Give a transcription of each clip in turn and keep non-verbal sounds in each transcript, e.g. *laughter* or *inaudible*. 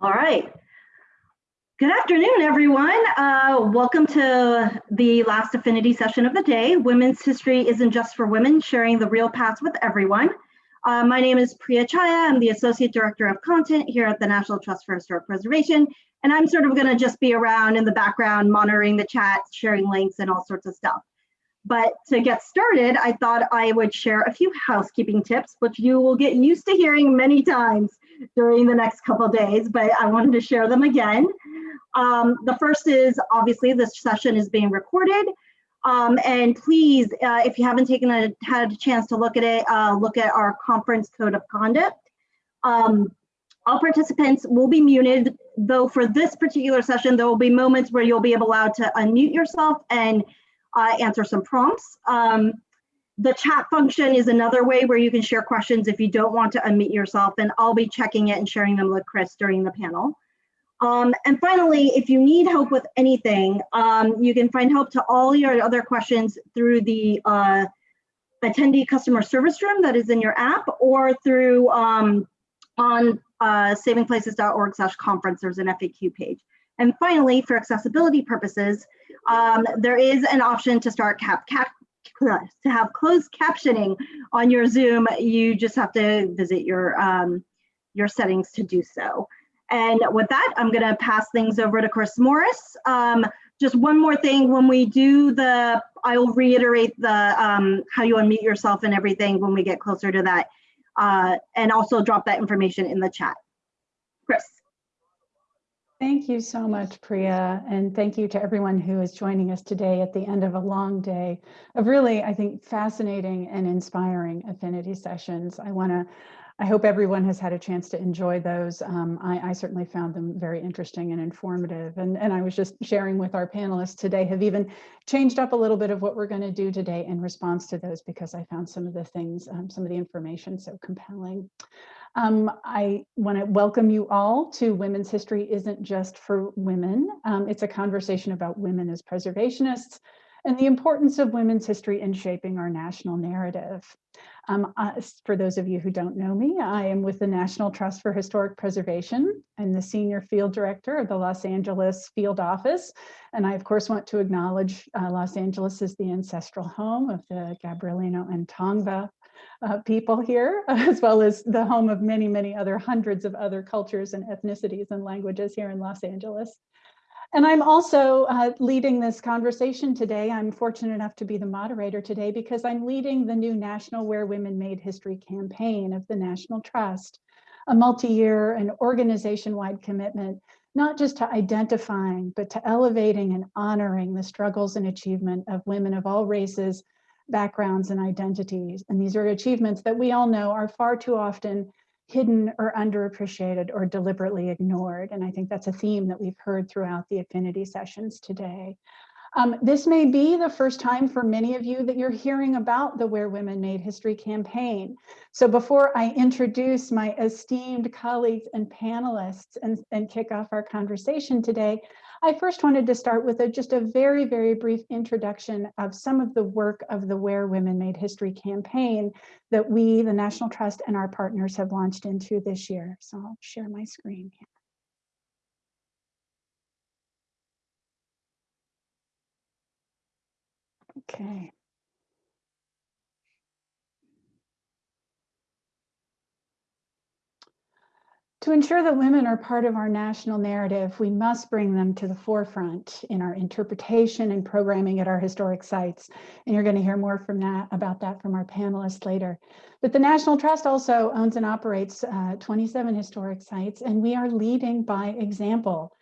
All right. Good afternoon, everyone. Uh, welcome to the last Affinity session of the day. Women's History isn't just for women, sharing the real past with everyone. Uh, my name is Priya Chhaya. I'm the Associate Director of Content here at the National Trust for Historic Preservation. And I'm sort of gonna just be around in the background, monitoring the chat, sharing links and all sorts of stuff. But to get started, I thought I would share a few housekeeping tips, which you will get used to hearing many times during the next couple days, but I wanted to share them again. Um, the first is obviously this session is being recorded. Um, and please, uh, if you haven't taken a, had a chance to look at it, uh, look at our conference code of conduct. Um, all participants will be muted, though for this particular session, there will be moments where you'll be allowed to unmute yourself and uh, answer some prompts. Um, the chat function is another way where you can share questions if you don't want to unmute yourself, and I'll be checking it and sharing them with Chris during the panel. Um, and finally, if you need help with anything, um, you can find help to all your other questions through the uh, attendee customer service room that is in your app or through um, on uh, savingplaces.org slash conference, there's an FAQ page. And finally, for accessibility purposes, um, there is an option to start cap, cap to have closed captioning on your Zoom. You just have to visit your um, your settings to do so. And with that, I'm going to pass things over to Chris Morris. Um, just one more thing, when we do the, I will reiterate the um, how you unmute yourself and everything when we get closer to that, uh, and also drop that information in the chat. Chris. Thank you so much, Priya, and thank you to everyone who is joining us today at the end of a long day of really, I think, fascinating and inspiring affinity sessions. I want to, I hope everyone has had a chance to enjoy those. Um, I, I, certainly found them very interesting and informative. And, and I was just sharing with our panelists today, have even changed up a little bit of what we're going to do today in response to those because I found some of the things, um, some of the information so compelling. Um, I want to welcome you all to Women's History Isn't Just for Women. Um, it's a conversation about women as preservationists and the importance of women's history in shaping our national narrative. Um, uh, for those of you who don't know me, I am with the National Trust for Historic Preservation. I'm the Senior Field Director of the Los Angeles Field Office. And I, of course, want to acknowledge uh, Los Angeles as the ancestral home of the Gabrielino and Tongva uh, people here, *laughs* as well as the home of many, many other hundreds of other cultures and ethnicities and languages here in Los Angeles. And I'm also uh, leading this conversation today. I'm fortunate enough to be the moderator today because I'm leading the new National Where Women Made History campaign of the National Trust, a multi-year and organization-wide commitment not just to identifying, but to elevating and honoring the struggles and achievement of women of all races, backgrounds and identities. And these are achievements that we all know are far too often hidden or underappreciated or deliberately ignored. And I think that's a theme that we've heard throughout the affinity sessions today. Um, this may be the first time for many of you that you're hearing about the Where Women Made History campaign. So before I introduce my esteemed colleagues and panelists and, and kick off our conversation today, I first wanted to start with a, just a very, very brief introduction of some of the work of the Where Women Made History campaign that we, the National Trust and our partners have launched into this year. So I'll share my screen here. Okay. To ensure that women are part of our national narrative, we must bring them to the forefront in our interpretation and programming at our historic sites. And you're going to hear more from that about that from our panelists later. But the National Trust also owns and operates uh, 27 historic sites, and we are leading by example.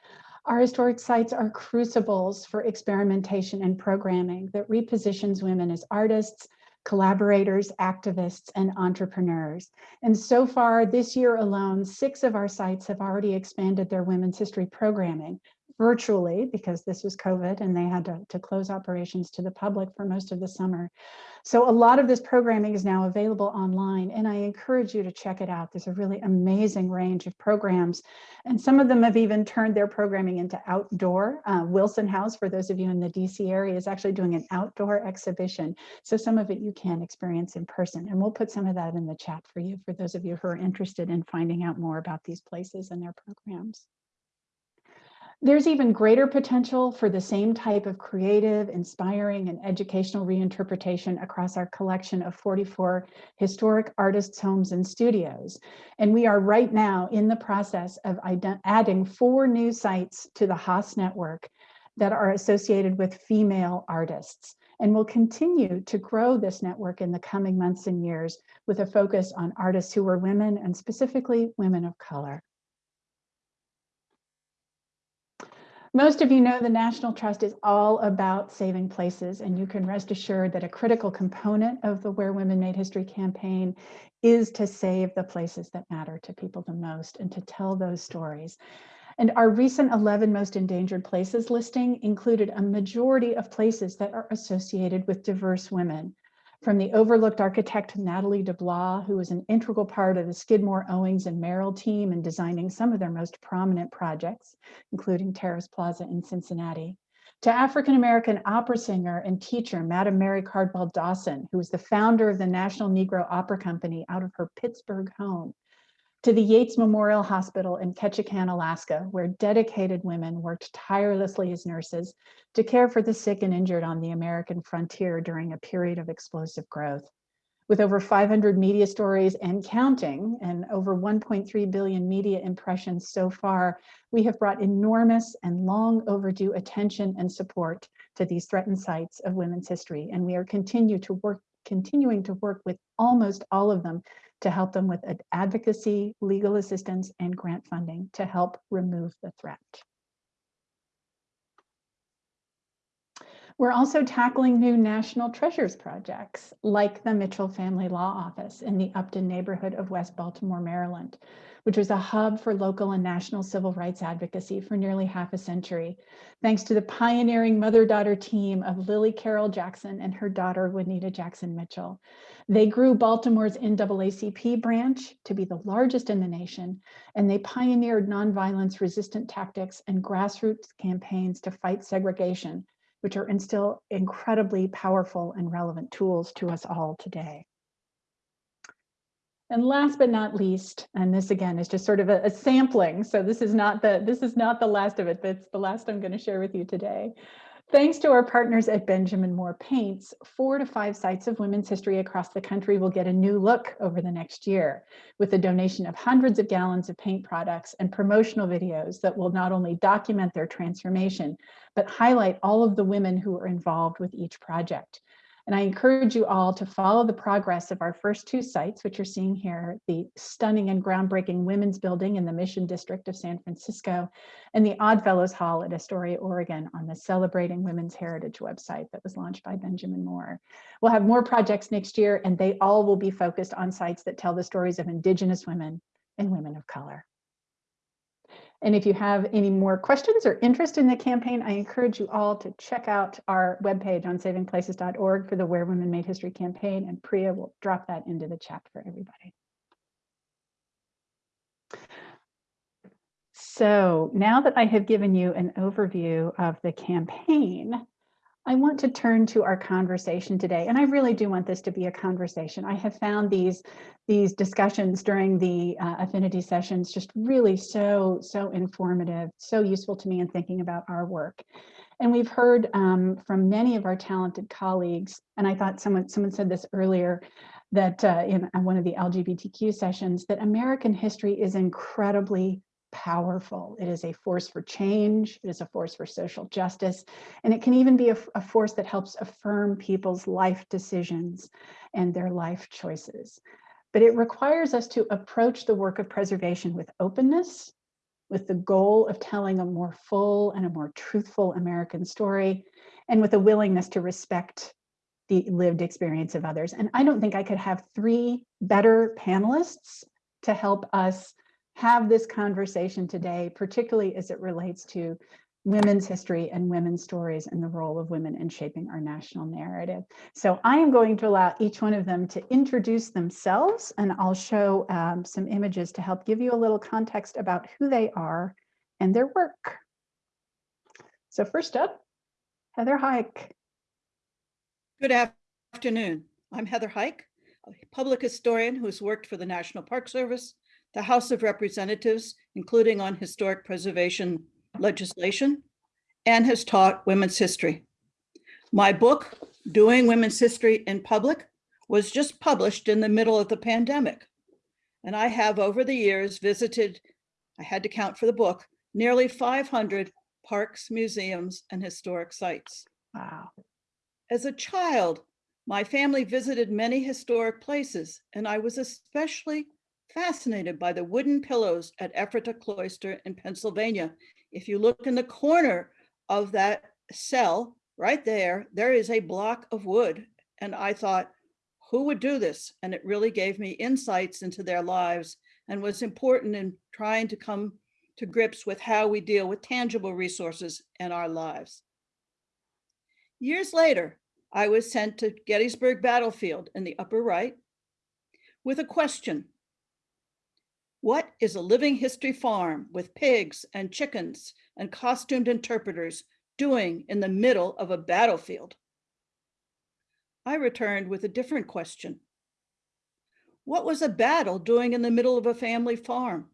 Our historic sites are crucibles for experimentation and programming that repositions women as artists, collaborators, activists, and entrepreneurs. And so far this year alone, six of our sites have already expanded their women's history programming. Virtually because this was COVID and they had to, to close operations to the public for most of the summer. So a lot of this programming is now available online and I encourage you to check it out. There's a really amazing range of programs and some of them have even turned their programming into outdoor. Uh, Wilson House, for those of you in the DC area, is actually doing an outdoor exhibition. So some of it you can experience in person and we'll put some of that in the chat for you, for those of you who are interested in finding out more about these places and their programs. There's even greater potential for the same type of creative, inspiring, and educational reinterpretation across our collection of 44 historic artists' homes and studios. And we are right now in the process of adding four new sites to the HAHS network that are associated with female artists. And we'll continue to grow this network in the coming months and years with a focus on artists who were women and specifically women of color. Most of you know the National Trust is all about saving places, and you can rest assured that a critical component of the Where Women Made History campaign is to save the places that matter to people the most and to tell those stories. And our recent 11 most endangered places listing included a majority of places that are associated with diverse women from the overlooked architect Natalie DeBlois, who was an integral part of the Skidmore, Owings, and Merrill team in designing some of their most prominent projects, including Terrace Plaza in Cincinnati, to African-American opera singer and teacher, Madam Mary Cardwell Dawson, who was the founder of the National Negro Opera Company out of her Pittsburgh home, to the Yates Memorial Hospital in Ketchikan, Alaska, where dedicated women worked tirelessly as nurses to care for the sick and injured on the American frontier during a period of explosive growth. With over 500 media stories and counting and over 1.3 billion media impressions so far, we have brought enormous and long overdue attention and support to these threatened sites of women's history. And we are continue to work, continuing to work with almost all of them to help them with advocacy, legal assistance, and grant funding to help remove the threat. We're also tackling new national treasures projects like the Mitchell Family Law Office in the Upton neighborhood of West Baltimore, Maryland, which was a hub for local and national civil rights advocacy for nearly half a century, thanks to the pioneering mother-daughter team of Lillie Carroll Jackson and her daughter, Juanita Jackson Mitchell. They grew Baltimore's NAACP branch to be the largest in the nation, and they pioneered nonviolence resistant tactics and grassroots campaigns to fight segregation which are still incredibly powerful and relevant tools to us all today. And last but not least, and this again is just sort of a, a, sampling. So this is not the this is not the last of it, but it's the last I'm going to share with you today. Thanks to our partners at Benjamin Moore Paints, four to five sites of women's history across the country will get a new look over the next year with the donation of hundreds of gallons of paint products and promotional videos that will not only document their transformation, but highlight all of the women who are involved with each project. And I encourage you all to follow the progress of our first two sites, which you're seeing here, the stunning and groundbreaking Women's Building in the Mission District of San Francisco, and the Oddfellows Hall at Astoria, Oregon on the Celebrating Women's Heritage website that was launched by Benjamin Moore. We'll have more projects next year, and they all will be focused on sites that tell the stories of Indigenous women and women of color. And if you have any more questions or interest in the campaign, I encourage you all to check out our webpage on savingplaces.org for the Where Women Made History campaign, and Priya will drop that into the chat for everybody. So now that I have given you an overview of the campaign, I want to turn to our conversation today, and I really do want this to be a conversation. I have found these, these discussions during the uh, affinity sessions just really so, so informative, so useful to me in thinking about our work. And we've heard um, from many of our talented colleagues, and I thought someone, someone said this earlier, that uh, in one of the LGBTQ sessions, that American history is incredibly powerful. It is a force for change. It is a force for social justice. And it can even be a, a, force that helps affirm people's life decisions and their life choices. But it requires us to approach the work of preservation with openness, with the goal of telling a more full and a more truthful American story, and with a willingness to respect the lived experience of others. And I don't think I could have three better panelists to help us have this conversation today, particularly as it relates to women's history and women's stories and the role of women in shaping our national narrative. So I am going to allow each one of them to introduce themselves and I'll show um, some images to help give you a little context about who they are and their work. So first up, Heather Huyck. Good afternoon. I'm Heather Huyck, a public historian who's worked for the National Park Service, the House of Representatives, including on historic preservation legislation, and has taught women's history. My book, Doing Women's History in Public, was just published in the middle of the pandemic. And I have over the years visited, I had to count for the book, nearly 500 parks, museums, and historic sites. Wow. As a child, my family visited many historic places, and I was especially fascinated by the wooden pillows at Ephrata Cloister in Pennsylvania. If you look in the corner of that cell, right there, there is a block of wood. And I thought, who would do this? And it really gave me insights into their lives and was important in trying to come to grips with how we deal with tangible resources in our lives. Years later, I was sent to Gettysburg Battlefield in the upper right with a question. What is a living history farm with pigs and chickens and costumed interpreters doing in the middle of a battlefield? I returned with a different question. What was a battle doing in the middle of a family farm?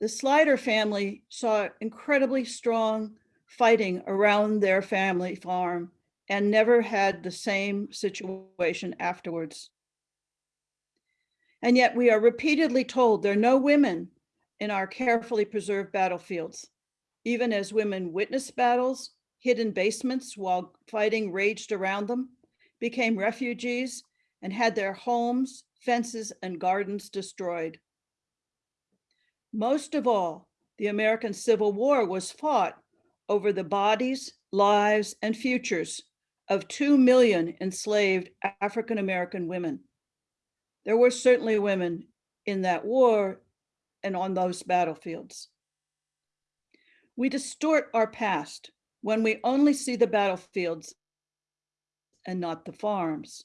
The Slyder family saw incredibly strong fighting around their family farm and never had the same situation afterwards. And yet we are repeatedly told there are no women in our carefully preserved battlefields, even as women witnessed battles, hid in basements while fighting raged around them, became refugees, and had their homes, fences, and gardens destroyed. Most of all, the American Civil War was fought over the bodies, lives, and futures of 2 million enslaved African-American women. There were certainly women in that war and on those battlefields. We distort our past when we only see the battlefields and not the farms.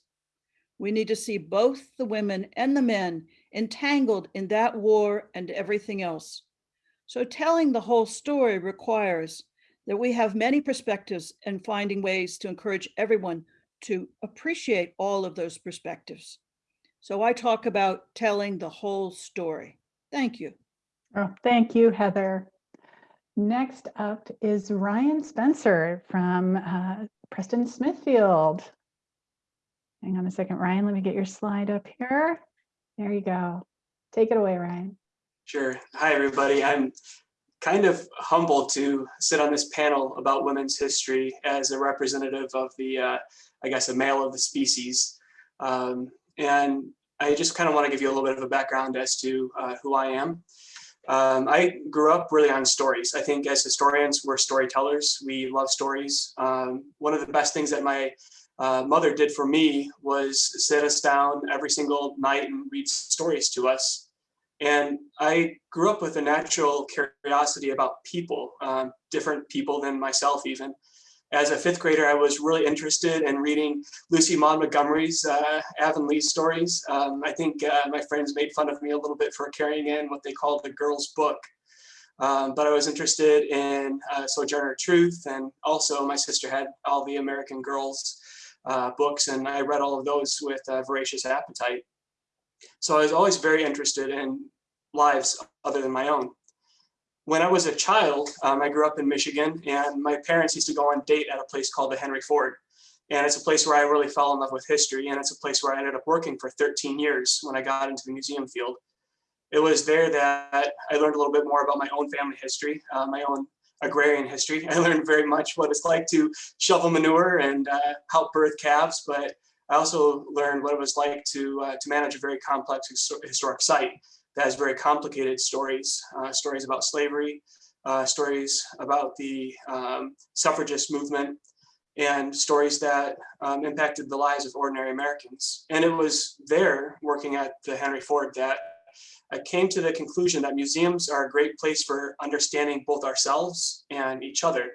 We need to see both the women and the men entangled in that war and everything else. So telling the whole story requires that we have many perspectives and finding ways to encourage everyone to appreciate all of those perspectives. So I talk about telling the whole story. Thank you. Oh, thank you, Heather. Next up is Ryan Spencer from uh, Preston Smithfield. Hang on a second, Ryan, let me get your slide up here. There you go. Take it away, Ryan. Sure. Hi, everybody. I'm kind of humbled to sit on this panel about women's history as a representative of the, uh, I guess, a male of the species. Um, and I just kind of want to give you a little bit of a background as to uh, who I am. Um, I grew up really on stories. I think as historians, we're storytellers. We love stories. Um, one of the best things that my uh, mother did for me was sit us down every single night and read stories to us. And I grew up with a natural curiosity about people, um, different people than myself even. As a fifth grader, I was really interested in reading Lucy Maud Montgomery's uh, Avonlea stories. Um, I think uh, my friends made fun of me a little bit for carrying in what they called the girl's book. Um, but I was interested in uh, Sojourner Truth and also my sister had all the American Girls uh, books and I read all of those with a voracious appetite. So I was always very interested in lives other than my own. When I was a child, um, I grew up in Michigan and my parents used to go on date at a place called the Henry Ford. And it's a place where I really fell in love with history. And it's a place where I ended up working for 13 years when I got into the museum field. It was there that I learned a little bit more about my own family history, uh, my own agrarian history. *laughs* I learned very much what it's like to shovel manure and uh, help birth calves, but I also learned what it was like to, uh, to manage a very complex historic site that has very complicated stories, uh, stories about slavery, uh, stories about the um, suffragist movement, and stories that um, impacted the lives of ordinary Americans. And it was there, working at the Henry Ford, that I came to the conclusion that museums are a great place for understanding both ourselves and each other.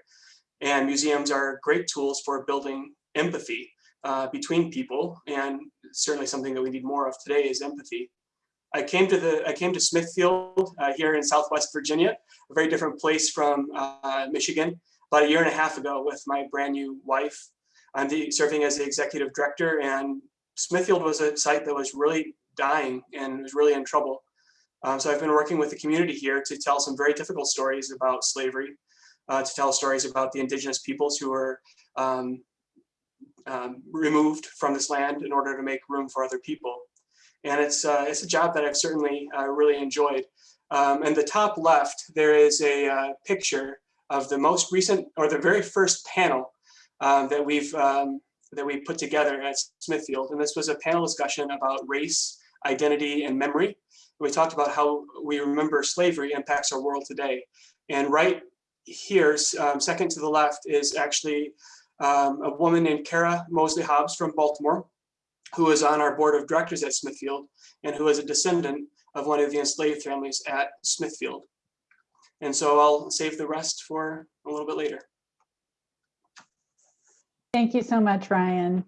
And museums are great tools for building empathy uh, between people, and certainly something that we need more of today is empathy. I came to the I came to Smithfield uh, here in Southwest Virginia, a very different place from uh, Michigan, about a year and a half ago with my brand new wife. I'm the, serving as the executive director, and Smithfield was a site that was really dying and was really in trouble. Um, so I've been working with the community here to tell some very difficult stories about slavery, uh, to tell stories about the indigenous peoples who were um, um, removed from this land in order to make room for other people. And it's, uh, it's a job that I've certainly uh, really enjoyed. Um, and the top left, there is a uh, picture of the most recent or the very first panel um, that we've um, that we put together at Smithfield. And this was a panel discussion about race, identity, and memory. We talked about how we remember slavery impacts our world today. And right here, um, second to the left, is actually um, a woman named Kara Mosley Hobbs from Baltimore, who is on our board of directors at Smithfield and who is a descendant of one of the enslaved families at Smithfield. And so I'll save the rest for a little bit later. Thank you so much, Ryan.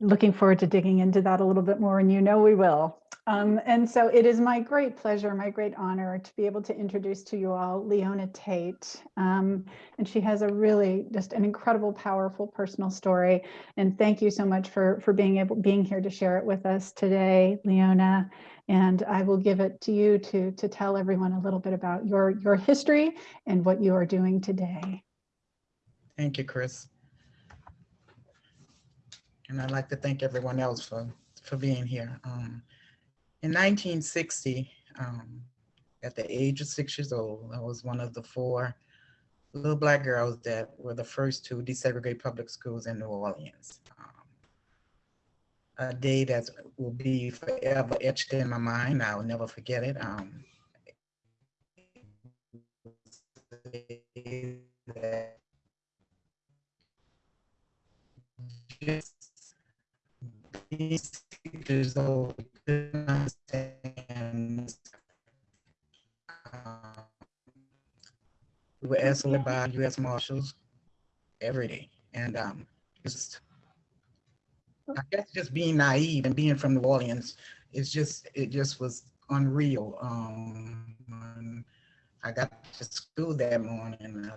Looking forward to digging into that a little bit more, and you know we will. Um, and so it is my great pleasure, my great honor to be able to introduce to you all Leona Tate. Um, and she has a really just an incredible, powerful personal story. And thank you so much for, for being able being here to share it with us today, Leona. And I will give it to you to, to tell everyone a little bit about your, your history and what you are doing today. Thank you, Chris. And I'd like to thank everyone else for, for being here. Um, in 1960, um, at the age of six years old, I was one of the four little black girls that were the first to desegregate public schools in New Orleans. Um, a day that will be forever etched in my mind. I'll never forget it. Um, just years old we were escorted by U.S. Marshals every day, and um, just I guess just being naive and being from New Orleans, it's just it just was unreal. Um, I got to school that morning.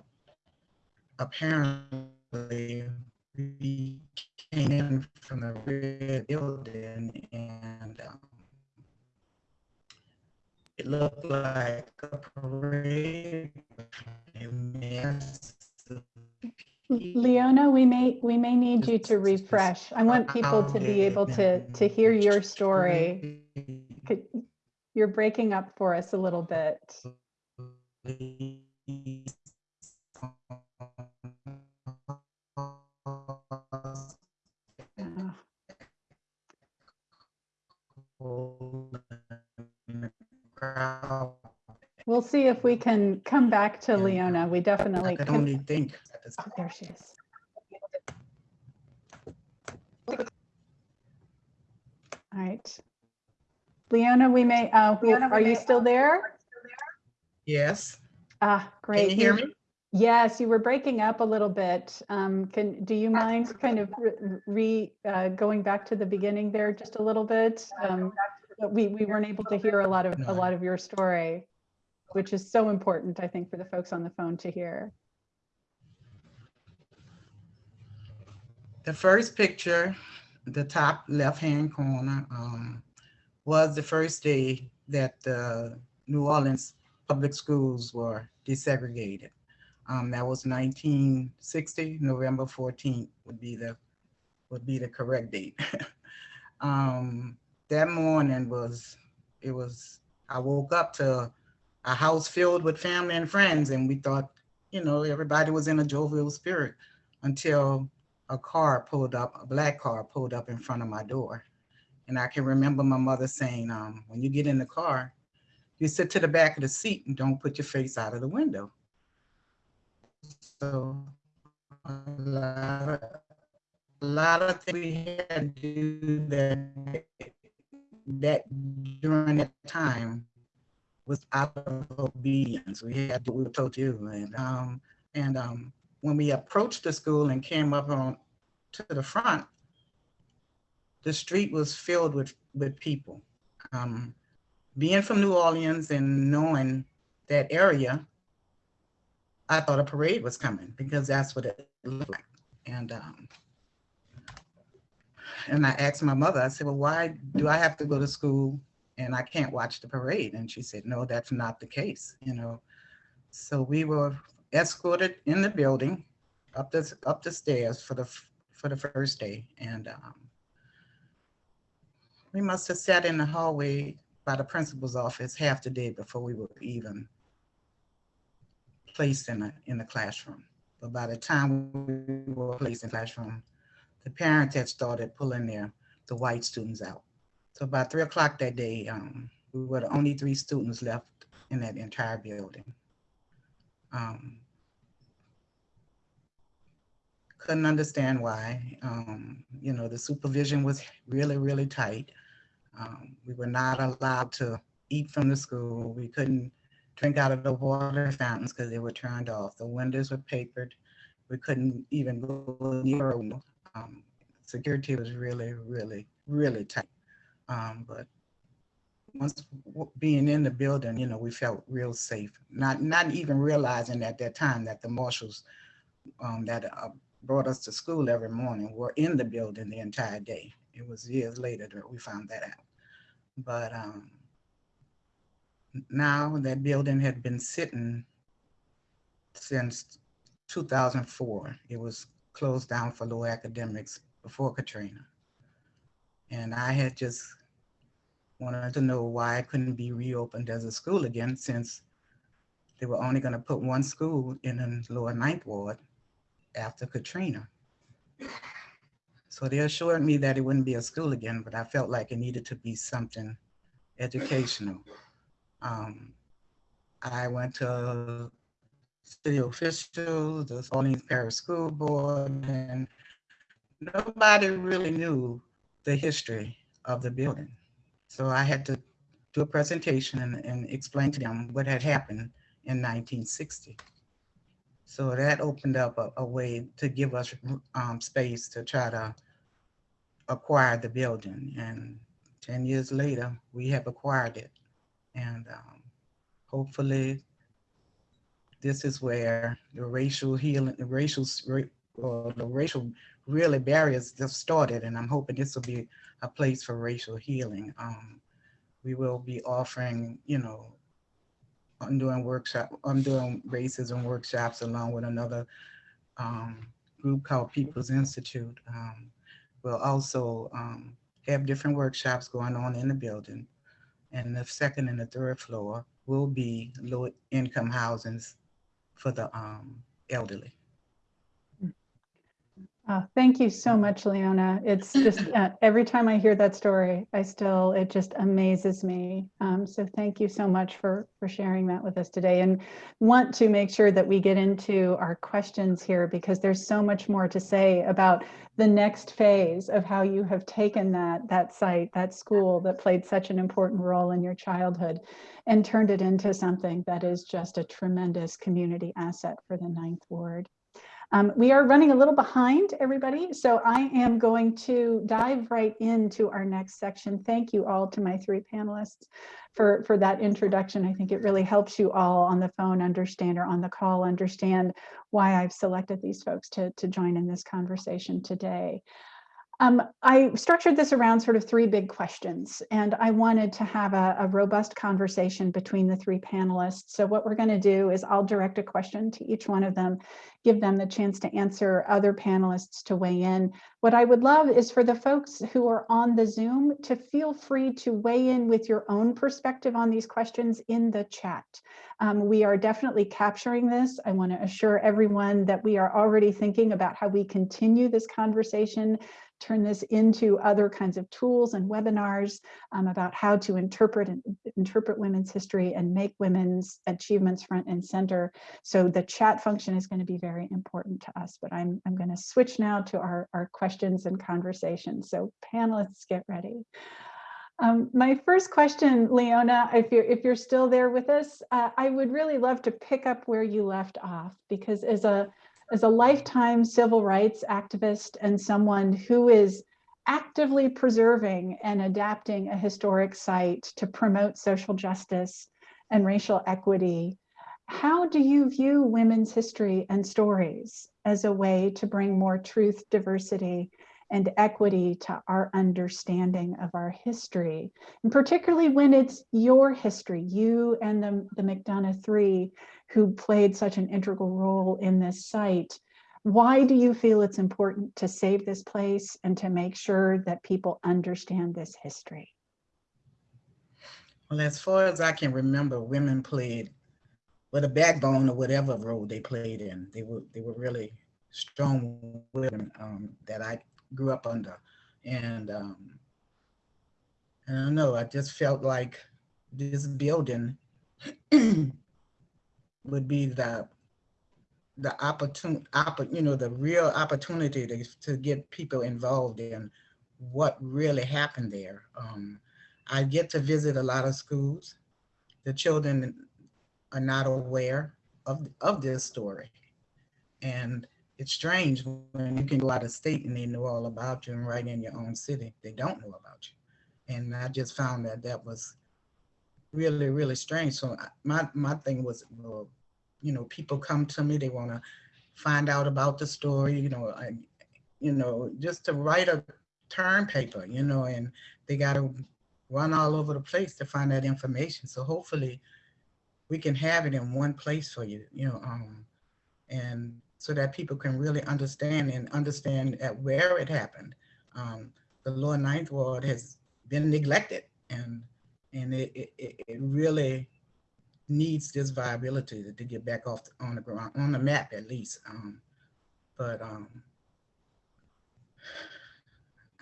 Apparently, we came in from the rear building it looked like a parade. Leona, we may we may need you to refresh. I want people to be able to to hear your story. You're breaking up for us a little bit. We'll see if we can come back to Leona. We definitely I could can. only think. Oh, there she is. All right. Leona, we may, uh, are you still there? Yes, Ah, great. can you hear me? Yes, you were breaking up a little bit. Um, can, do you mind kind of re- re, uh, going back to the beginning there just a little bit? Um, we, we weren't able to hear a lot of, a lot of your story, which is so important, I think, for the folks on the phone to hear. The first picture, the top left-hand corner, um, was the first day that the New Orleans public schools were desegregated. Um, that was nineteen sixty, November fourteenth would be the, would be the correct date. *laughs* Um, that morning was, it was, I woke up to a house filled with family and friends and we thought, you know, everybody was in a jovial spirit until a car pulled up, a black car pulled up in front of my door. And I can remember my mother saying, um, when you get in the car, you sit to the back of the seat and don't put your face out of the window. So a lot of, a lot of things we had to do that that during that time was out of obedience. We had to, we were told to, and um, and um, when we approached the school and came up on to the front, the street was filled with with people. Um, being from New Orleans and knowing that area, I thought a parade was coming because that's what it looked like. And um, and I asked my mother, I said, well, why do I have to go to school and I can't watch the parade? And she said, no, that's not the case, you know. So we were escorted in the building up the up the stairs for the for the first day, and um, we must have sat in the hallway by the principal's office half the day before we were even placed in a in the classroom. But by the time we were placed in the classroom, the parents had started pulling their the white students out. So by three o'clock that day, um, we were the only three students left in that entire building. Um, couldn't understand why. Um, you know, the supervision was really, really tight. Um, we were not allowed to eat from the school. We couldn't drink out of the water fountains because they were turned off. The windows were papered. We couldn't even go near a window. Um, security was really, really, really tight. Um, but once being in the building, you know, we felt real safe. Not not even realizing at that time that the marshals um, that uh, brought us to school every morning were in the building the entire day. It was years later that we found that out. But um, now that building had been sitting since 2004. It was closed down for low academics before Katrina. And I had just wanted to know why it couldn't be reopened as a school again since they were only going to put one school in the lower ninth ward after Katrina. So they assured me that it wouldn't be a school again, but I felt like it needed to be something educational. Um, I went to city officials, the Orleans Parish School Board, and nobody really knew the history of the building. So I had to do a presentation and, and explain to them what had happened in 1960. So that opened up a, a way to give us um, space to try to acquire the building. And 10 years later, we have acquired it. And um, hopefully this is where the racial healing, the racial, or the racial really barriers just started. And I'm hoping this will be a place for racial healing. Um, we will be offering, you know, I'm doing workshop, I'm doing racism workshops along with another um, group called People's Institute. Um, we'll also um, have different workshops going on in the building. And the second and the third floor will be low income housings for the um, elderly. Oh, thank you so much, Leona. It's just uh, *laughs* every time I hear that story, I still, it just amazes me. Um, so thank you so much for, for sharing that with us today and want to make sure that we get into our questions here because there's so much more to say about the next phase of how you have taken that, that site, that school that played such an important role in your childhood and turned it into something that is just a tremendous community asset for the Ninth Ward. Um, we are running a little behind everybody, so I am going to dive right into our next section. Thank you all to my three panelists for, for that introduction. I think it really helps you all on the phone understand or on the call understand why I've selected these folks to, to join in this conversation today. Um, I structured this around sort of three big questions, and I wanted to have a, a robust conversation between the three panelists. So what we're going to do is I'll direct a question to each one of them, give them the chance to answer, other panelists to weigh in. What I would love is for the folks who are on the Zoom to feel free to weigh in with your own perspective on these questions in the chat. Um, we are definitely capturing this. I want to assure everyone that we are already thinking about how we continue this conversation turn this into other kinds of tools and webinars um, about how to interpret and interpret women's history and make women's achievements front and center. So the chat function is going to be very important to us, but I'm, I'm going to switch now to our, our questions and conversations. So panelists, get ready. Um, my first question, Leona, if you're if you're still there with us, uh, I would really love to pick up where you left off because as a as a lifetime civil rights activist and someone who is actively preserving and adapting a historic site to promote social justice and racial equity, how do you view women's history and stories as a way to bring more truth, diversity, and equity to our understanding of our history, and particularly when it's your history, you and the, the McDonough Three who played such an integral role in this site. Why do you feel it's important to save this place and to make sure that people understand this history? Well, as far as I can remember, women played with a backbone or whatever role they played in. They were they were really strong women um, that I grew up under. And um, I don't know, I just felt like this building *clears throat* would be the the opportunity, you know, the real opportunity to, to get people involved in what really happened there. Um, I get to visit a lot of schools. The children are not aware of, of this story. And it's strange when you can go out of state and they know all about you and right in your own city, they don't know about you. And I just found that that was really, really strange. So my, my thing was, well, you know, people come to me, they want to find out about the story, you know, I, you know, just to write a term paper, you know, and they got to run all over the place to find that information. So hopefully we can have it in one place for you, you know, um, and so that people can really understand and understand at where it happened. Um, the lower ninth ward has been neglected and and it, it, it really needs this viability to, to get back off the, on the ground, on the map at least. Um, but um,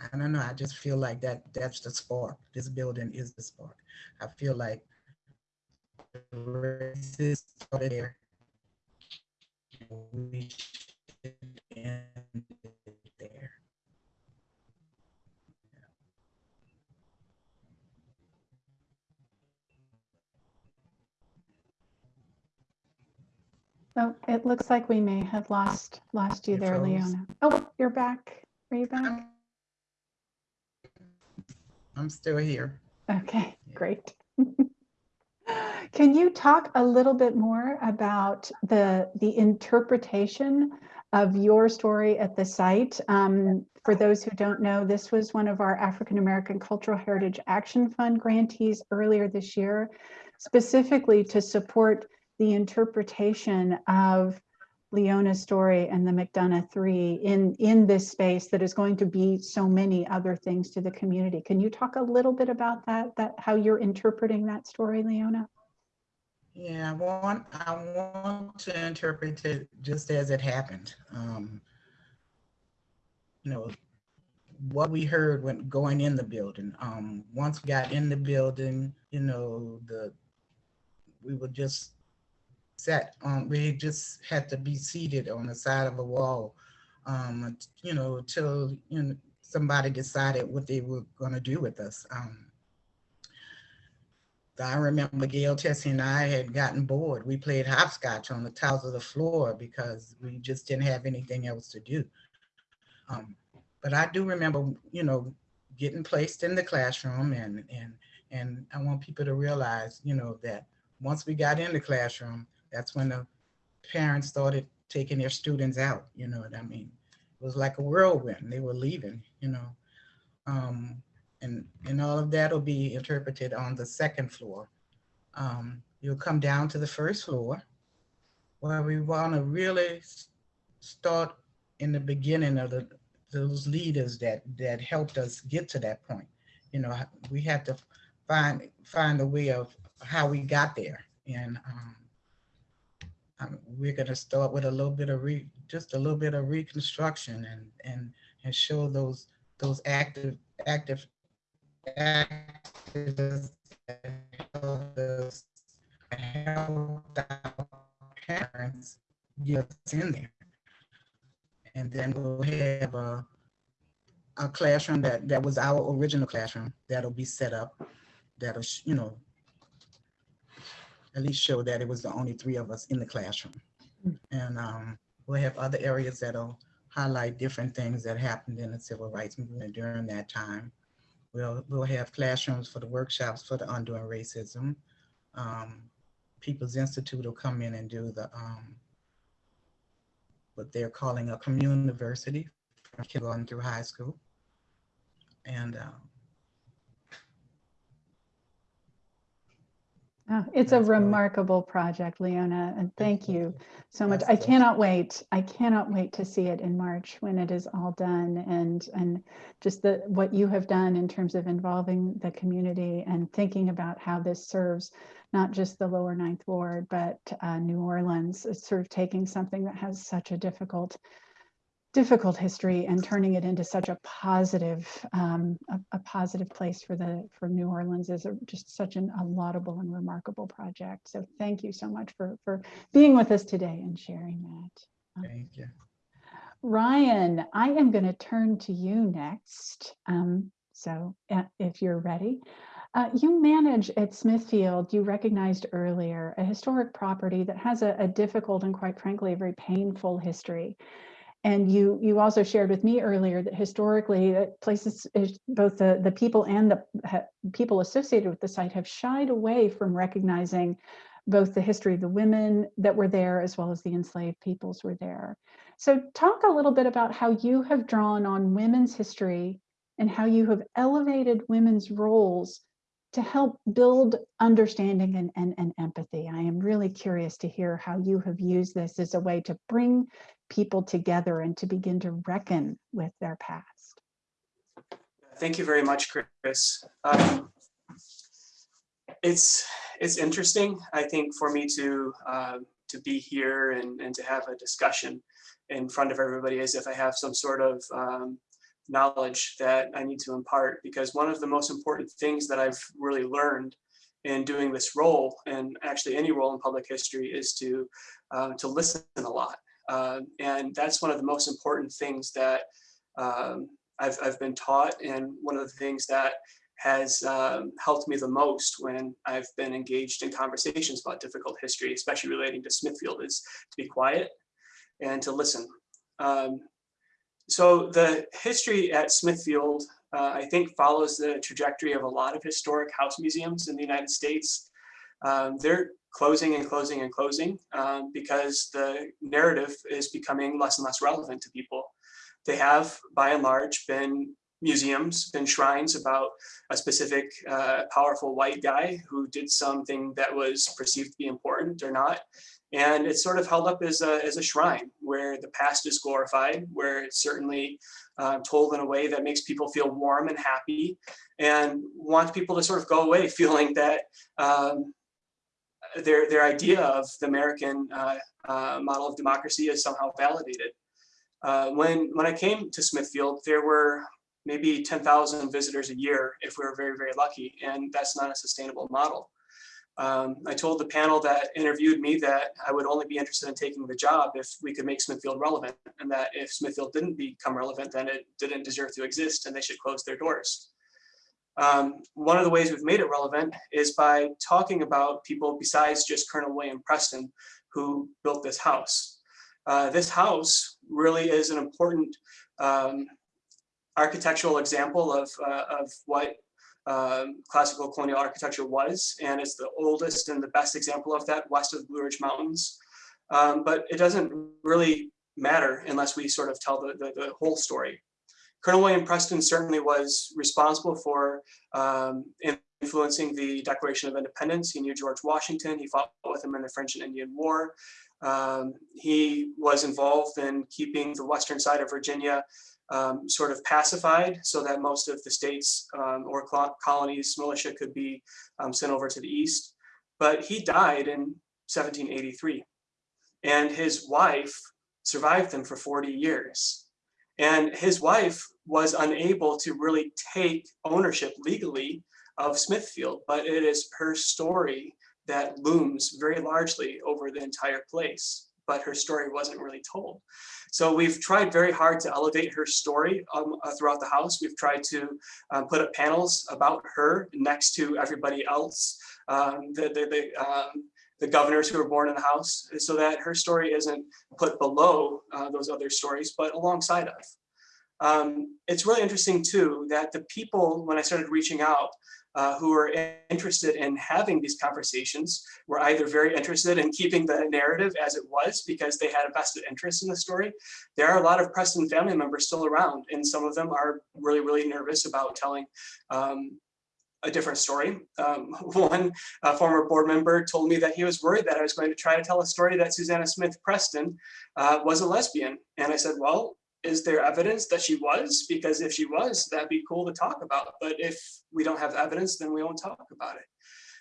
I don't know, I just feel like that that's the spark. This building is the spark. I feel like the started there we should end it there. So it looks like we may have lost lost you You there, froze. Leona. Oh, you're back. Are you back? I'm, I'm still here. Okay, Yeah. great. *laughs* Can you talk a little bit more about the the interpretation of your story at the site? Um, for those who don't know, this was one of our African American Cultural Heritage Action Fund grantees earlier this year, specifically to support the interpretation of Leona's story and the McDonough Three in, in this space that is going to be so many other things to the community. Can you talk a little bit about that, that how you're interpreting that story, Leona? Yeah, I want I want to interpret it just as it happened. Um, you know, what we heard when going in the building. Um, once we got in the building, you know, the we were just sat on. We just had to be seated on the side of a wall. Um, you know, till you know somebody decided what they were going to do with us. Um, I remember Gail Tessie and I had gotten bored. We played hopscotch on the tiles of the floor because we just didn't have anything else to do. Um, but I do remember, you know, getting placed in the classroom and and and I want people to realize, you know, that once we got in the classroom, that's when the parents started taking their students out. You know what I mean? It was like a whirlwind. They were leaving, you know. Um, and, and all of that will be interpreted on the second floor. Um, you'll come down to the first floor where we want to really start in the beginning of the, those leaders that, that helped us get to that point. You know, we had to find, find a way of how we got there. And um, um, we're going to start with a little bit of re, just a little bit of reconstruction and, and, and show those, those active, active our parents get in there. And then we'll have a, a classroom that, that was our original classroom that'll be set up. That'll, you know, at least show that it was the only three of us in the classroom. And um, we'll have other areas that'll highlight different things that happened in the civil rights movement during that time. We'll, we'll have classrooms for the workshops for the undoing racism. Um, People's Institute will come in and do the, um, what they're calling a community university from kindergarten through high school. And um, Oh, It's a That's really- remarkable project, Leona, and thank you so much. I cannot wait. I cannot wait to see it in March when it is all done and, and just the, what you have done in terms of involving the community and thinking about how this serves not just the lower ninth ward, but uh, New Orleans, It's sort of taking something that has such a difficult difficult history and turning it into such a positive, um, a, a positive place for the for New Orleans is a, just such an, a laudable and remarkable project. So thank you so much for for being with us today and sharing that. thank you. Ryan, I am going to turn to you next. Um, so uh, if you're ready. Uh, you manage at Smithfield, you recognized earlier, a historic property that has a, a difficult and quite frankly, a very painful history. And you you also shared with me earlier that historically uh, places, both the, the people and the people associated with the site have shied away from recognizing both the history of the women that were there as well as the enslaved peoples were there. So talk a little bit about how you have drawn on women's history and how you have elevated women's roles to help build understanding and, and, and empathy. I am really curious to hear how you have used this as a way to bring people together and to begin to reckon with their past. Thank you very much, Chris. Um, it's it's interesting, I think, for me to uh, to be here and, and to have a discussion in front of everybody as if I have some sort of um, knowledge that I need to impart. Because one of the most important things that I've really learned in doing this role, and actually any role in public history, is to uh, to listen a lot. Uh, and that's one of the most important things that um, I've, I've been taught and one of the things that has um, helped me the most when I've been engaged in conversations about difficult history, especially relating to Smithfield, is to be quiet and to listen. Um, so the history at Smithfield, uh, I think, follows the trajectory of a lot of historic house museums in the United States. Um, they're closing and closing and closing um, because the narrative is becoming less and less relevant to people they have by and large been museums, been shrines about a specific uh, powerful white guy who did something that was perceived to be important or not. And it's sort of held up as a, as a shrine where the past is glorified, where it's certainly uh, told in a way that makes people feel warm and happy and wants people to sort of go away *laughs* feeling that um, their, their idea of the American uh, uh, model of democracy is somehow validated. Uh, when when I came to Smithfield, there were maybe 10,000 visitors a year if we were very, very lucky, and that's not a sustainable model. Um, I told the panel that interviewed me that I would only be interested in taking the job if we could make Smithfield relevant, and that if Smithfield didn't become relevant, then it didn't deserve to exist and they should close their doors. Um, one of the ways we've made it relevant is by talking about people besides just Colonel William Preston, who built this house. Uh, this house really is an important um, architectural example of, uh, of what um, classical colonial architecture was, and it's the oldest and the best example of that west of the Blue Ridge Mountains. Um, but it doesn't really matter unless we sort of tell the, the, the whole story. Colonel William Preston certainly was responsible for um, influencing the Declaration of Independence. He knew George Washington. He fought with him in the French and Indian War. Um, he was involved in keeping the western side of Virginia um, sort of pacified so that most of the states um, or colonies militia could be um, sent over to the east. But he died in 1783 and his wife survived him for 40 years. And his wife was unable to really take ownership legally of Smithfield, but it is her story that looms very largely over the entire place. but her story wasn't really told. So we've tried very hard to elevate her story um, uh, throughout the House. We've tried to um, put up panels about her next to everybody else, um, the, the, the, um, the governors who were born in the House, so that her story isn't put below uh, those other stories, but alongside of. Um, it's really interesting too that the people, when I started reaching out, uh, who were interested in having these conversations were either very interested in keeping the narrative as it was because they had a vested interest in the story. There are a lot of Preston family members still around and some of them are really, really nervous about telling um, a different story. Um, *laughs* one former board member told me that he was worried that I was going to try to tell a story that Susanna Smith Preston uh, was a lesbian. And I said, well, is there evidence that she was? Because if she was, that'd be cool to talk about. But if we don't have evidence, then we won't talk about it.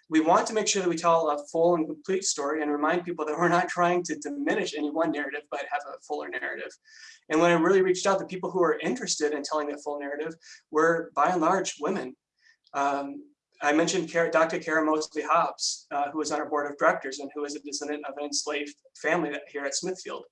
We want to make sure that we tell a full and complete story and remind people that we're not trying to diminish any one narrative, but have a fuller narrative. And when I really reached out, the people who were interested in telling that full narrative were by and large women. Um, I mentioned Dr. Kara Mosley Hobbs, uh, who was on our board of directors and who is a descendant of an enslaved family here at Smithfield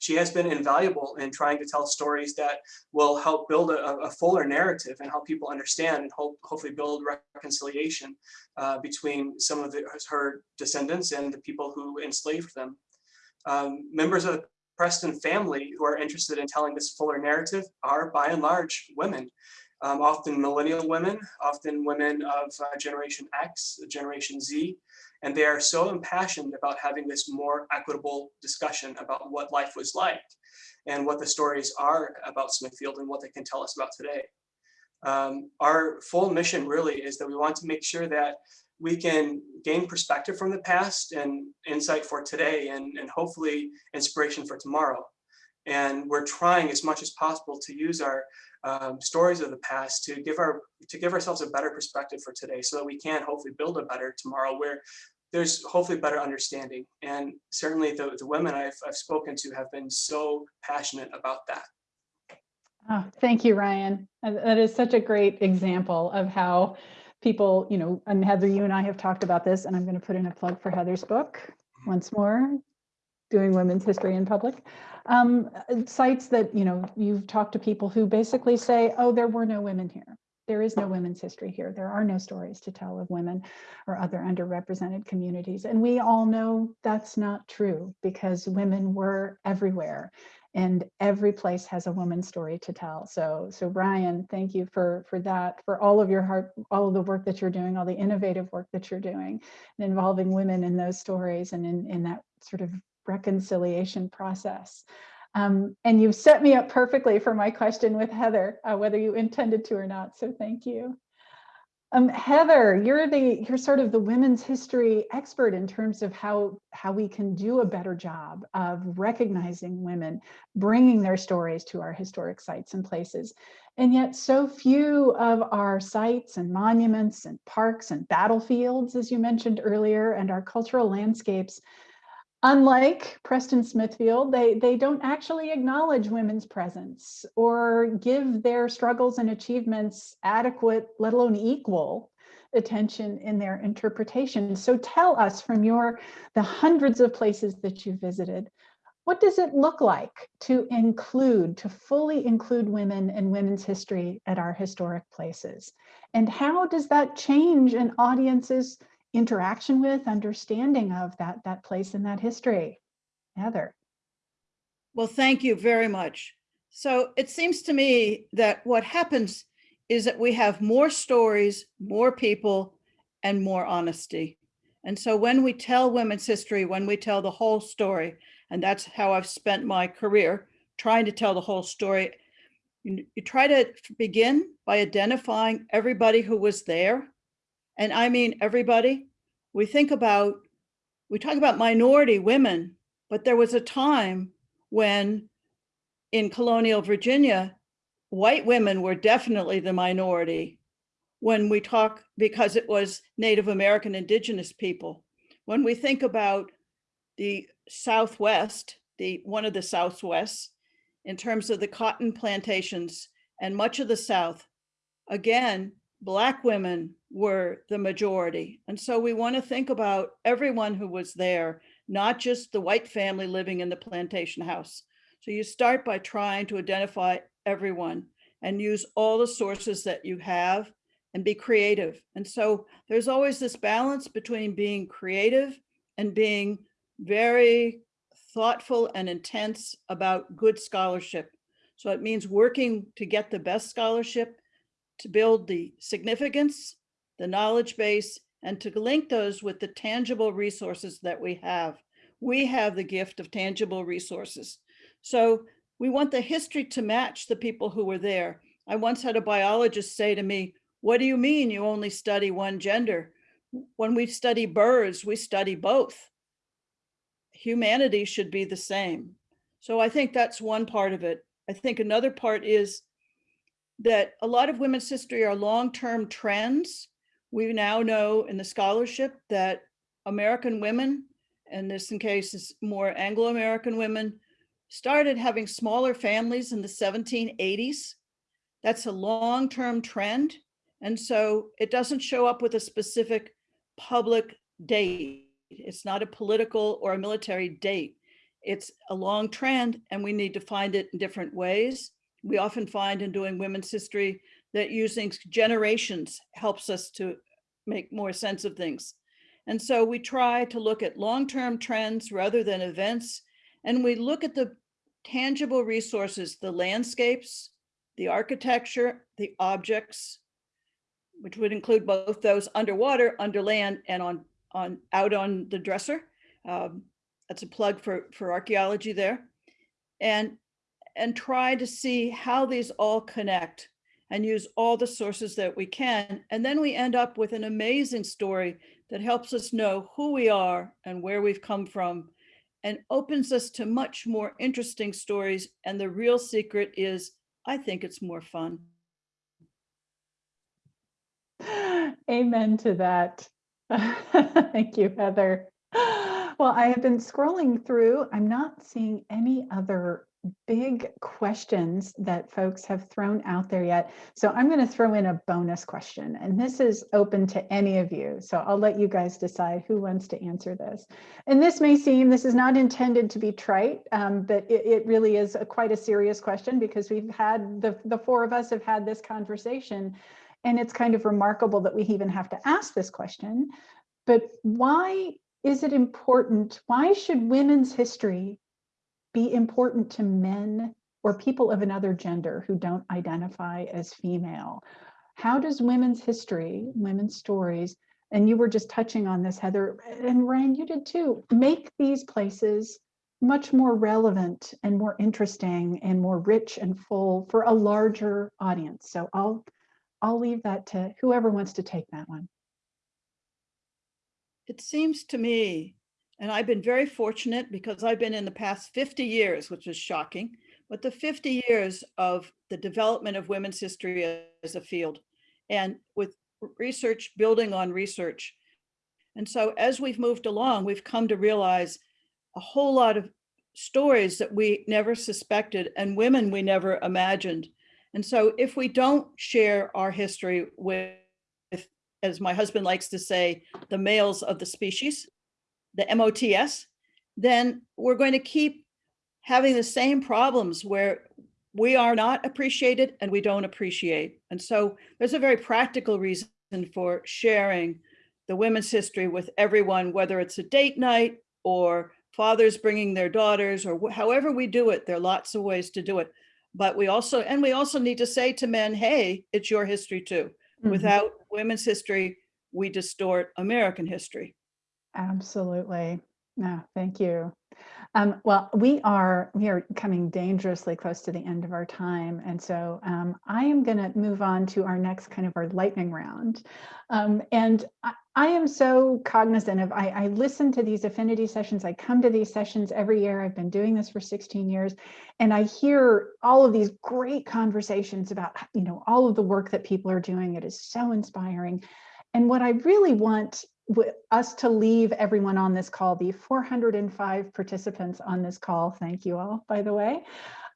she has been invaluable in trying to tell stories that will help build a, a fuller narrative and help people understand and hope, hopefully build reconciliation uh, between some of the, her descendants and the people who enslaved them. Um, members of the Preston family who are interested in telling this fuller narrative are by and large women. Um, often millennial women, often women of uh, Generation X, Generation Z, and they are so impassioned about having this more equitable discussion about what life was like and what the stories are about Smithfield and what they can tell us about today. Um, our full mission really is that we want to make sure that we can gain perspective from the past and insight for today and, and hopefully inspiration for tomorrow. And we're trying as much as possible to use our um, stories of the past to give our to give ourselves a better perspective for today so that we can hopefully build a better tomorrow where there's hopefully better understanding. And certainly the, the women I've, I've spoken to have been so passionate about that. Oh, thank you ryan. That is such a great example of how people you know and heather you and i have talked about this and i'm going to put in a plug for heather's book once more doing women's history in public um, sites that, you know, you've talked to people who basically say, oh, there were no women here. There is no women's history here. There are no stories to tell of women or other underrepresented communities. And we all know that's not true because women were everywhere and every place has a woman's story to tell. So, so Ryan, thank you for for that, for all of your heart, all of the work that you're doing, all the innovative work that you're doing, and involving women in those stories and in in that sort of reconciliation process. Um, and you've set me up perfectly for my question with Heather, uh, whether you intended to or not. So thank you. Um, Heather, you're the you're sort of the women's history expert in terms of how how we can do a better job of recognizing women, bringing their stories to our historic sites and places. And yet so few of our sites and monuments and parks and battlefields, as you mentioned earlier, and our cultural landscapes Unlike Preston Smithfield, they, they don't actually acknowledge women's presence or give their struggles and achievements adequate, let alone equal attention in their interpretation. So tell us from your, the hundreds of places that you visited, what does it look like to include, to fully include women and women's history at our historic places? And how does that change an audience's interaction with, understanding of that, that place in that history. Heather. Well, thank you very much. So it seems to me that what happens is that we have more stories, more people, and more honesty. And so when we tell women's history, when we tell the whole story, and that's how I've spent my career, trying to tell the whole story, you, you try to begin by identifying everybody who was there and I mean everybody, we think about, we talk about minority women, but there was a time when in colonial Virginia, white women were definitely the minority when we talk because it was Native American indigenous people. When we think about the Southwest, the one of the Southwests, in terms of the cotton plantations and much of the South, again, Black women were the majority. And so we want to think about everyone who was there, not just the white family living in the plantation house. So you start by trying to identify everyone and use all the sources that you have and be creative. And so there's always this balance between being creative and being very thoughtful and intense about good scholarship. So it means working to get the best scholarship, to build the significance, the knowledge base, and to link those with the tangible resources that we have. We have the gift of tangible resources. So we want the history to match the people who were there. I once had a biologist say to me, what do you mean you only study one gender? When we study birds, we study both. Humanity should be the same. So I think that's one part of it. I think another part is that a lot of women's history are long-term trends. We now know in the scholarship that American women, and this in case is more Anglo-American women, started having smaller families in the 1780s. That's a long-term trend. And so it doesn't show up with a specific public date. It's not a political or a military date. It's a long trend and we need to find it in different ways. We often find in doing women's history that using generations helps us to make more sense of things. And so we try to look at long-term trends rather than events. And we look at the tangible resources, the landscapes, the architecture, the objects, which would include both those underwater, under land, and on on out on the dresser. Um, that's a plug for for archaeology there, and and try to see how these all connect and use all the sources that we can. And then we end up with an amazing story that helps us know who we are and where we've come from and opens us to much more interesting stories. And the real secret is, I think it's more fun. *gasps* Amen to that. *laughs* Thank you, Heather. *gasps* Well, I have been scrolling through. I'm not seeing any other big questions that folks have thrown out there yet. So I'm going to throw in a bonus question, and this is open to any of you. So I'll let you guys decide who wants to answer this. And this may seem, this is not intended to be trite, um, but it, it, really is a, quite a serious question because we've had, the, the four of us have had this conversation and it's kind of remarkable that we even have to ask this question. But why is it important? Why should women's history be important to men or people of another gender who don't identify as female? How does women's history, women's stories, and you were just touching on this, Heather, and Ryan, you did too, make these places much more relevant and more interesting and more rich and full for a larger audience. So I'll I'll leave that to whoever wants to take that one. It seems to me and I've been very fortunate because I've been in the past 50 years, which is shocking, but the 50 years of the development of women's history as a field and with research building on research. And so as we've moved along, we've come to realize a whole lot of stories that we never suspected and women we never imagined. And so if we don't share our history with, as my husband likes to say, the males of the species, the MOTS, then we're going to keep having the same problems where we are not appreciated and we don't appreciate. And so there's a very practical reason for sharing the women's history with everyone, whether it's a date night or fathers bringing their daughters or however we do it, there are lots of ways to do it. But we also, and we also need to say to men, hey, it's your history too. Mm -hmm. Without women's history, we distort American history. Absolutely. No, thank you. Um, well, we are we are coming dangerously close to the end of our time, and so um, I am going to move on to our next kind of our lightning round. Um, and I, I, am so cognizant of I, I listen to these affinity sessions. I come to these sessions every year. I've been doing this for 16 years, and I hear all of these great conversations about you know all of the work that people are doing. It is so inspiring. And what I really want us to leave everyone on this call, the 405 participants on this call, thank you all, by the way,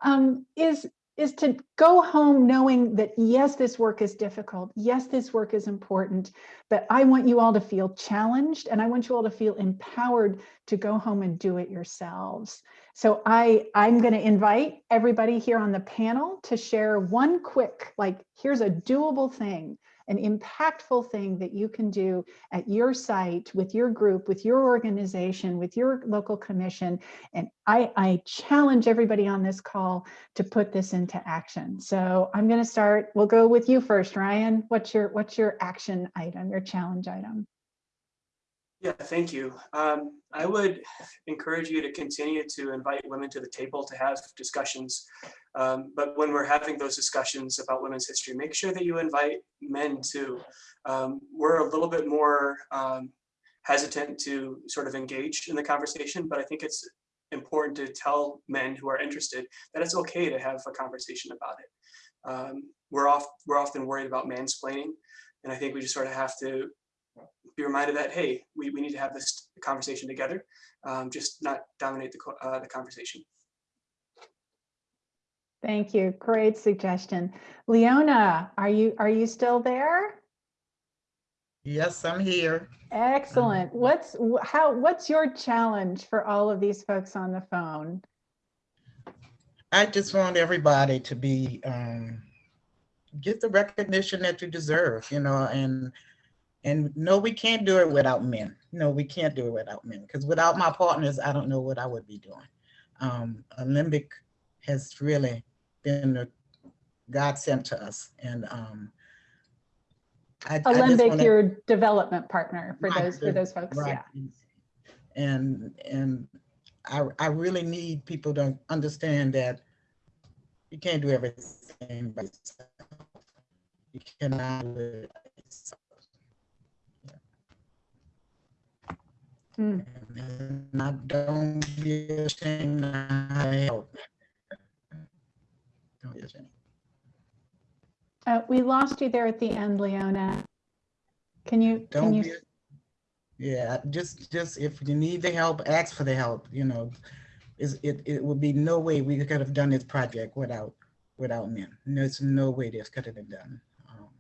um, is is to go home knowing that yes, this work is difficult. Yes, this work is important, but I want you all to feel challenged and I want you all to feel empowered to go home and do it yourselves. So I, I'm going to invite everybody here on the panel to share one quick, like, here's a doable thing, an impactful thing that you can do at your site, with your group, with your organization, with your local commission. And I, I challenge everybody on this call to put this into action. So I'm going to start, we'll go with you first, Ryan. What's your, what's your action item, your challenge item? Yeah, thank you. Um, I would encourage you to continue to invite women to the table to have discussions. Um, but when we're having those discussions about women's history, make sure that you invite men too. Um, we're a little bit more um, hesitant to sort of engage in the conversation, but I think it's important to tell men who are interested that it's okay to have a conversation about it. Um, we're off, we're often worried about mansplaining, and I think we just sort of have to be reminded that, hey, we, we need to have this conversation together, um, just not dominate the, uh, the conversation. Thank you. Great suggestion. Leona, are you, are you still there? Yes, I'm here. Excellent. What's, how, what's your challenge for all of these folks on the phone? I just want everybody to be, um, get the recognition that you deserve, you know, and, and no, we can't do it without men. No, we can't do it without men, because without my partners, I don't know what I would be doing. Um, Alembic has really been a godsend to us, and, um, I- I Alembic, wanna- your development partner for those, for those folks, right. yeah. And, and I, I really need people to understand that you can't do everything by yourself. You cannot do it by yourself. Hmm. And I don't be ashamed to help. Don't be ashamed. Uh, we lost you there at the end, Leona. Can you, Don't you, be, yeah, just, just if you need the help, ask for the help, you know. Is, it, it would be no way we could have done this project without, without men. There's no way this could have been done.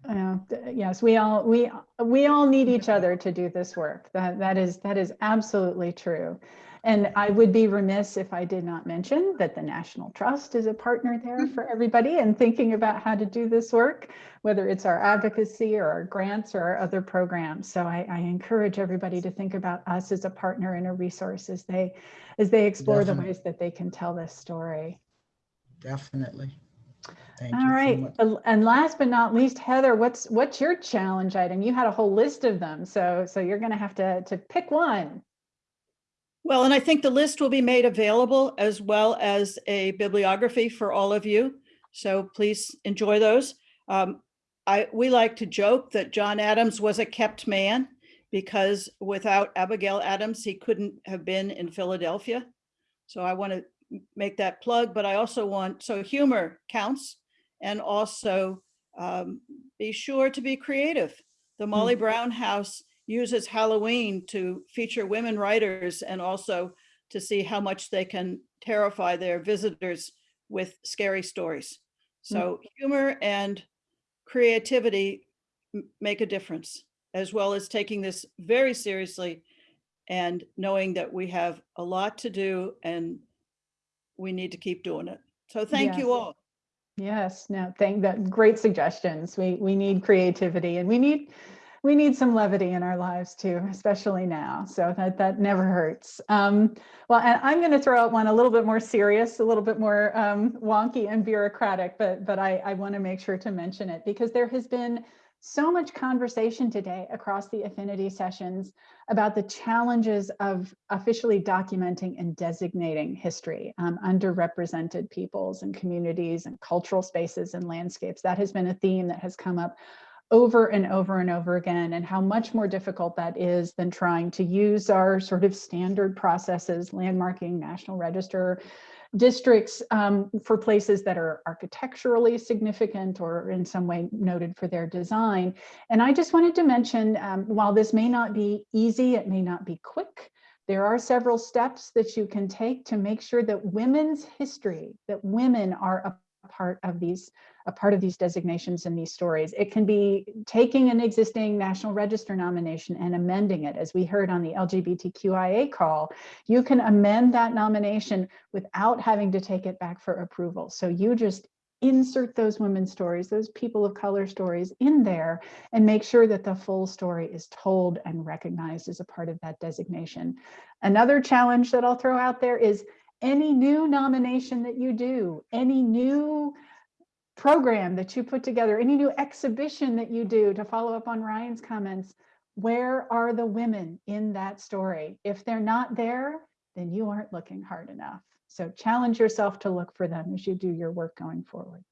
Uh, yes, we all, we, we all need each other to do this work. That, that is, that is absolutely true. And I would be remiss if I did not mention that the National Trust is a partner there for everybody and thinking about how to do this work, whether it's our advocacy or our grants or our other programs. So I, I encourage everybody to think about us as a partner and a resource as they, as they explore the ways that they can tell this story. Definitely. Thank you All so much. uh, and last but not least, Heather, what's, what's your challenge item? You had a whole list of them, so, so you're gonna have to, to pick one. Well, and I think the list will be made available as well as a bibliography for all of you. So please enjoy those. Um, I, we like to joke that John Adams was a kept man because without Abigail Adams, he couldn't have been in Philadelphia. So I want to make that plug, but I also want, so humor counts. And also um, be sure to be creative. The Molly Brown House uses Halloween to feature women writers and also to see how much they can terrify their visitors with scary stories. So humor and creativity make a difference, as well as taking this very seriously and knowing that we have a lot to do and we need to keep doing it. So thank you all. Yes, no, thank that, great suggestions. We, we need creativity and we need, we need some levity in our lives too, especially now. So that, that never hurts. Um, well, and I'm going to throw out one a little bit more serious, a little bit more um, wonky and bureaucratic, but, but I, I want to make sure to mention it because there has been so much conversation today across the affinity sessions about the challenges of officially documenting and designating history, um, underrepresented peoples and communities and cultural spaces and landscapes. That has been a theme that has come up over and over and over again, and how much more difficult that is than trying to use our sort of standard processes, landmarking, National Register, districts um, for places that are architecturally significant or in some way noted for their design. And I just wanted to mention, um, while this may not be easy, it may not be quick, there are several steps that you can take to make sure that women's history, that women are a part of these a part of these designations and these stories. It can be taking an existing National Register nomination and amending it, as we heard on the LGBTQIA call. You can amend that nomination without having to take it back for approval. So you just insert those women's stories, those people of color stories in there and make sure that the full story is told and recognized as a part of that designation. Another challenge that I'll throw out there is any new nomination that you do, any new program that you put together, any new exhibition that you do to follow up on Ryan's comments, where are the women in that story? If they're not there, then you aren't looking hard enough. So challenge yourself to look for them as you do your work going forward.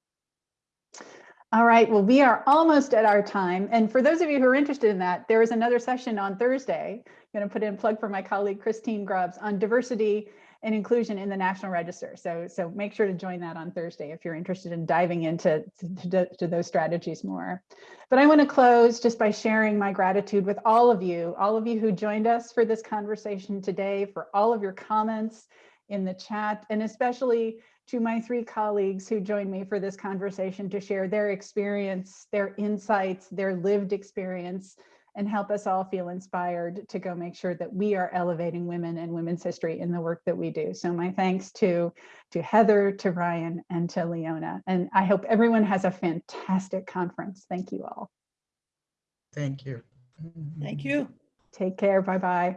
All right, well, we are almost at our time. And for those of you who are interested in that, there is another session on Thursday. I'm going to put in a plug for my colleague Christine Grubbs on diversity and inclusion in the National Register. So, so make sure to join that on Thursday if you're interested in diving into to, to, those strategies more. But I want to close just by sharing my gratitude with all of you, all of you who joined us for this conversation today, for all of your comments in the chat, and especially to my three colleagues who joined me for this conversation to share their experience, their insights, their lived experience, and help us all feel inspired to go make sure that we are elevating women and women's history in the work that we do. So my thanks to, to Heather, to Ryan, and to Leona. And I hope everyone has a fantastic conference. Thank you all. Thank you. Thank you. Take care. Bye-bye.